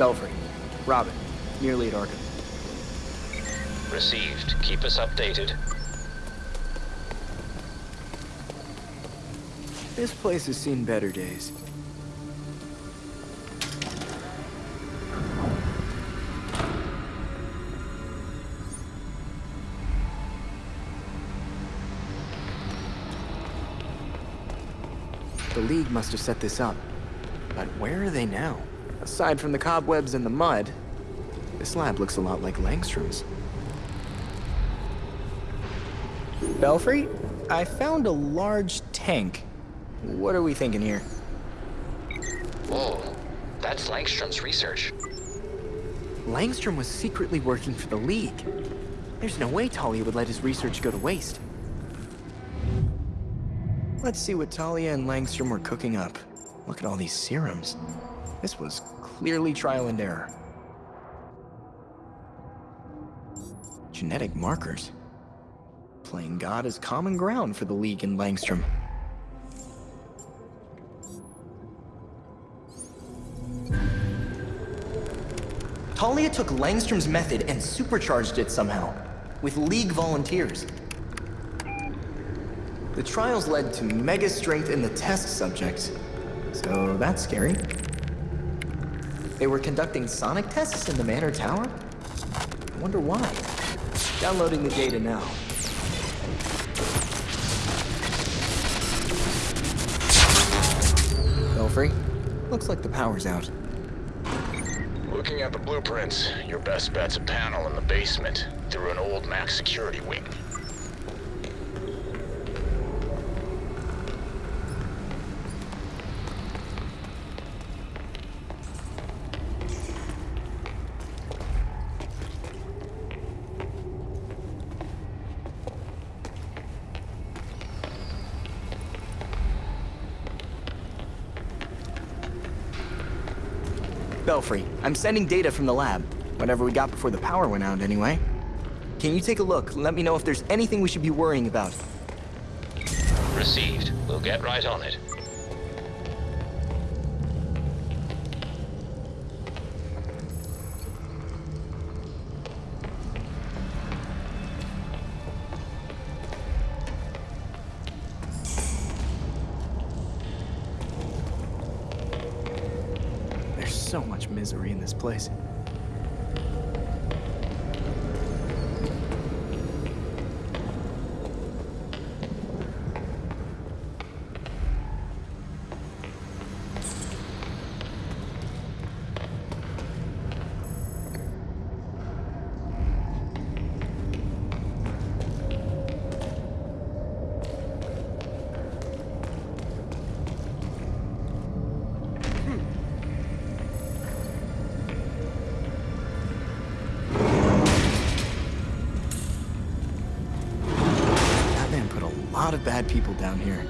Belfry. Robin. Nearly at Arkham. Received. Keep us updated. This place has seen better days. The League must have set this up. But where are they now? Aside from the cobwebs and the mud, this lab looks a lot like Langstrom's. Belfry, I found a large tank. What are we thinking here? Whoa. That's Langstrom's research. Langstrom was secretly working for the League. There's no way Talia would let his research go to waste. Let's see what Talia and Langstrom were cooking up. Look at all these serums. This was clearly trial and error. Genetic markers. Playing God is common ground for the League and Langstrom. Talia took Langstrom's method and supercharged it somehow, with League volunteers. The trials led to mega strength in the test subjects, so that's scary. They were conducting sonic tests in the Manor Tower? I wonder why. Downloading the data now. Belfry, looks like the power's out. Looking at the blueprints, your best bet's a panel in the basement, through an old Mac security wing. Belfry, I'm sending data from the lab. Whatever we got before the power went out, anyway. Can you take a look let me know if there's anything we should be worrying about? Received. We'll get right on it. So much misery in this place. People down here.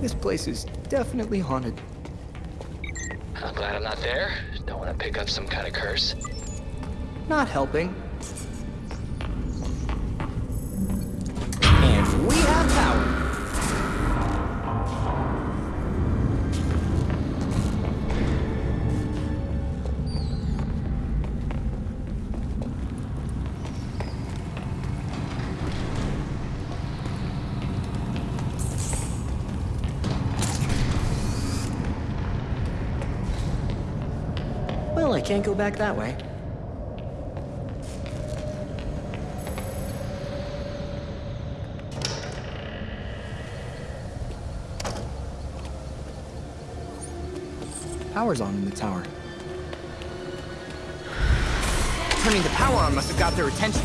This place is definitely haunted. I'm glad I'm not there. Don't want to pick up some kind of curse. Not helping. can't go back that way. Power's on in the tower. Turning the power on must have got their attention.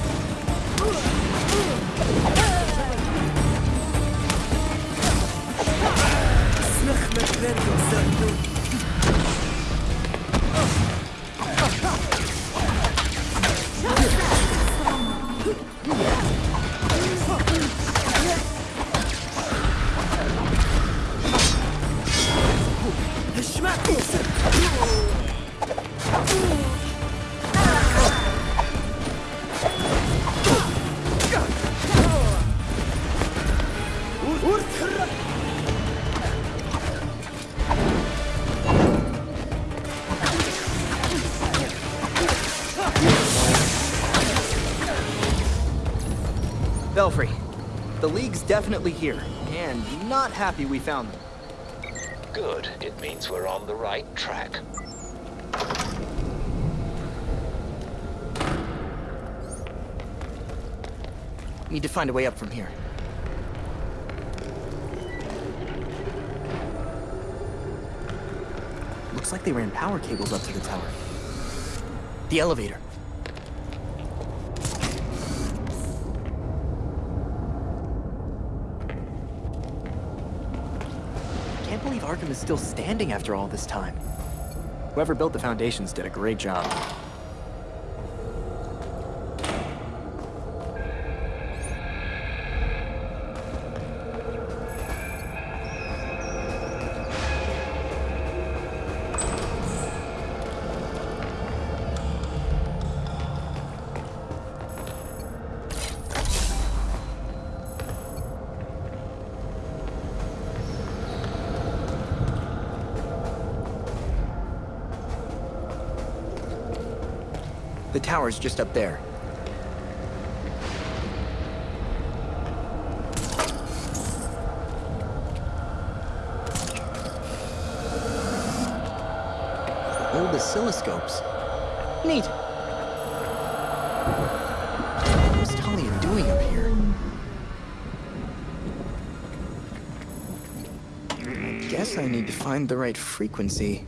League's definitely here, and not happy we found them. Good. It means we're on the right track. Need to find a way up from here. Looks like they ran power cables up to the tower. The elevator. Arkham is still standing after all this time. Whoever built the foundations did a great job. Tower's just up there. Old oscilloscopes. Neat. What's Talia doing up here? I guess I need to find the right frequency.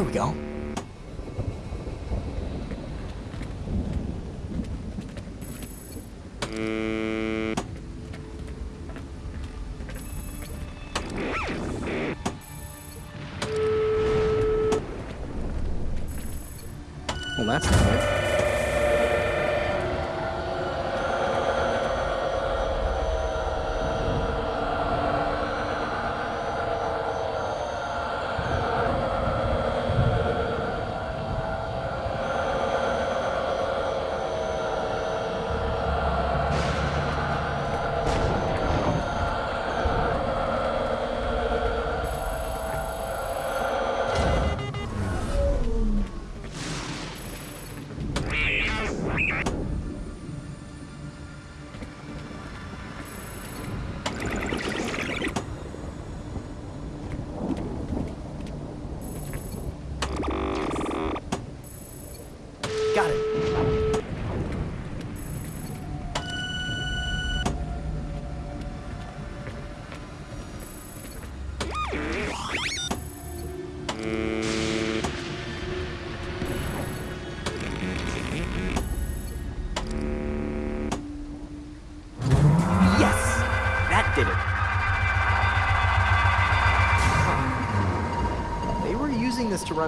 There we go. Well, that's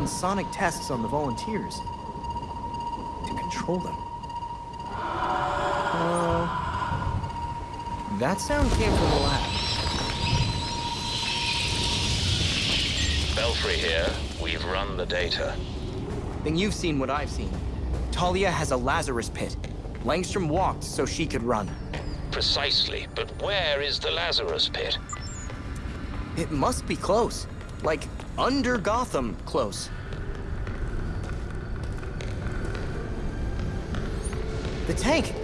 run sonic tests on the volunteers. To control them. Uh, that sound came from the lab. Belfry here. We've run the data. Then you've seen what I've seen. Talia has a Lazarus pit. Langstrom walked so she could run. Precisely, but where is the Lazarus pit? It must be close. Like, under Gotham close. The tank!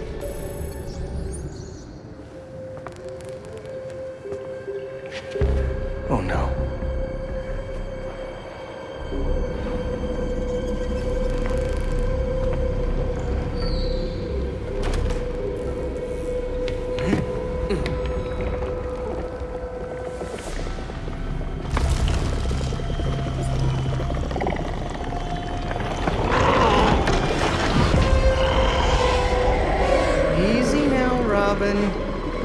Robin.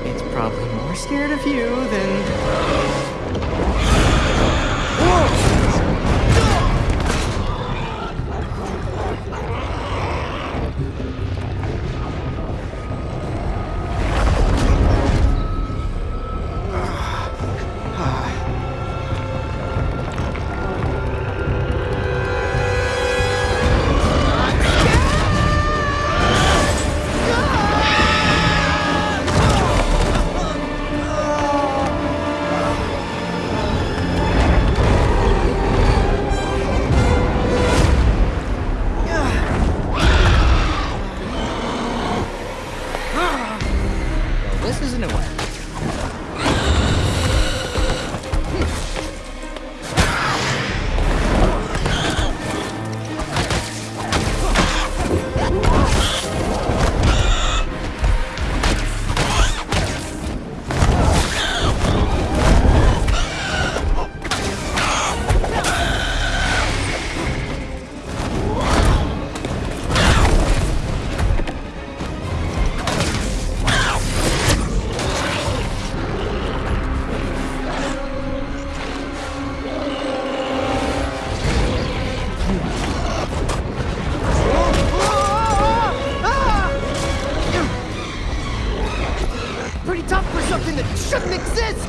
It's probably more scared of you than. Shouldn't exist!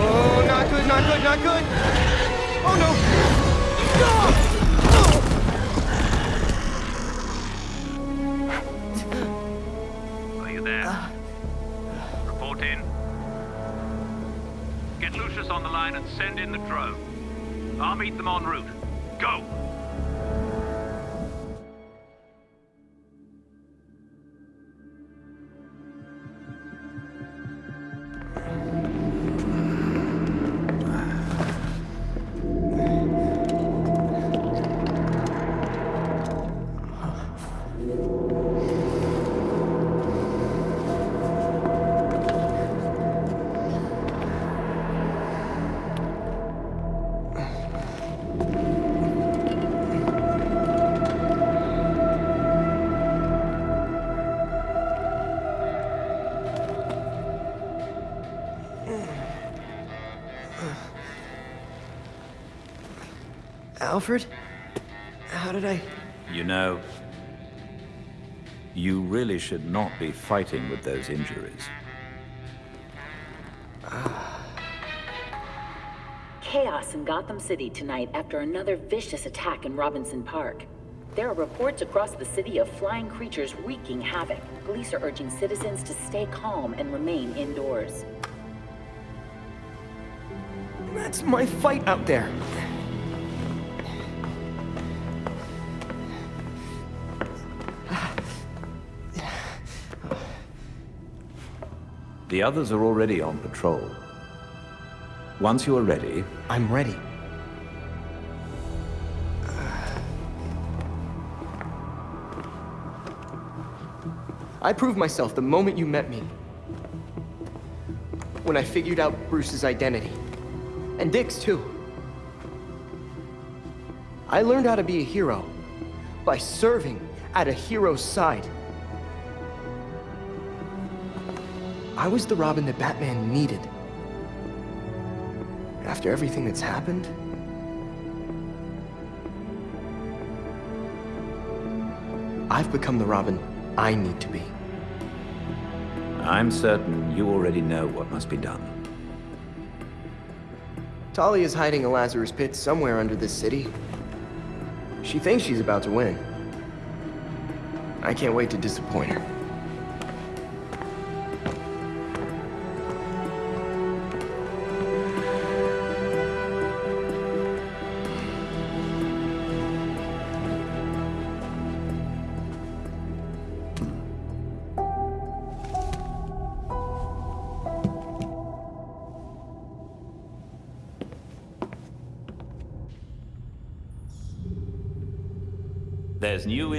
Oh, not good, not good, not good! Oh no! Are you there? Report in. Get Lucius on the line and send in the drone. I'll meet them en route. Go! Alfred? How did I. You know, you really should not be fighting with those injuries. Chaos in Gotham City tonight after another vicious attack in Robinson Park. There are reports across the city of flying creatures wreaking havoc. Police are urging citizens to stay calm and remain indoors. That's my fight out there. The others are already on patrol. Once you are ready, I'm ready. I proved myself the moment you met me. When I figured out Bruce's identity. And Dick's too. I learned how to be a hero by serving at a hero's side. I was the Robin that Batman needed. After everything that's happened, I've become the Robin I need to be. I'm certain you already know what must be done. Talia is hiding a Lazarus pit somewhere under this city. She thinks she's about to win. I can't wait to disappoint her. New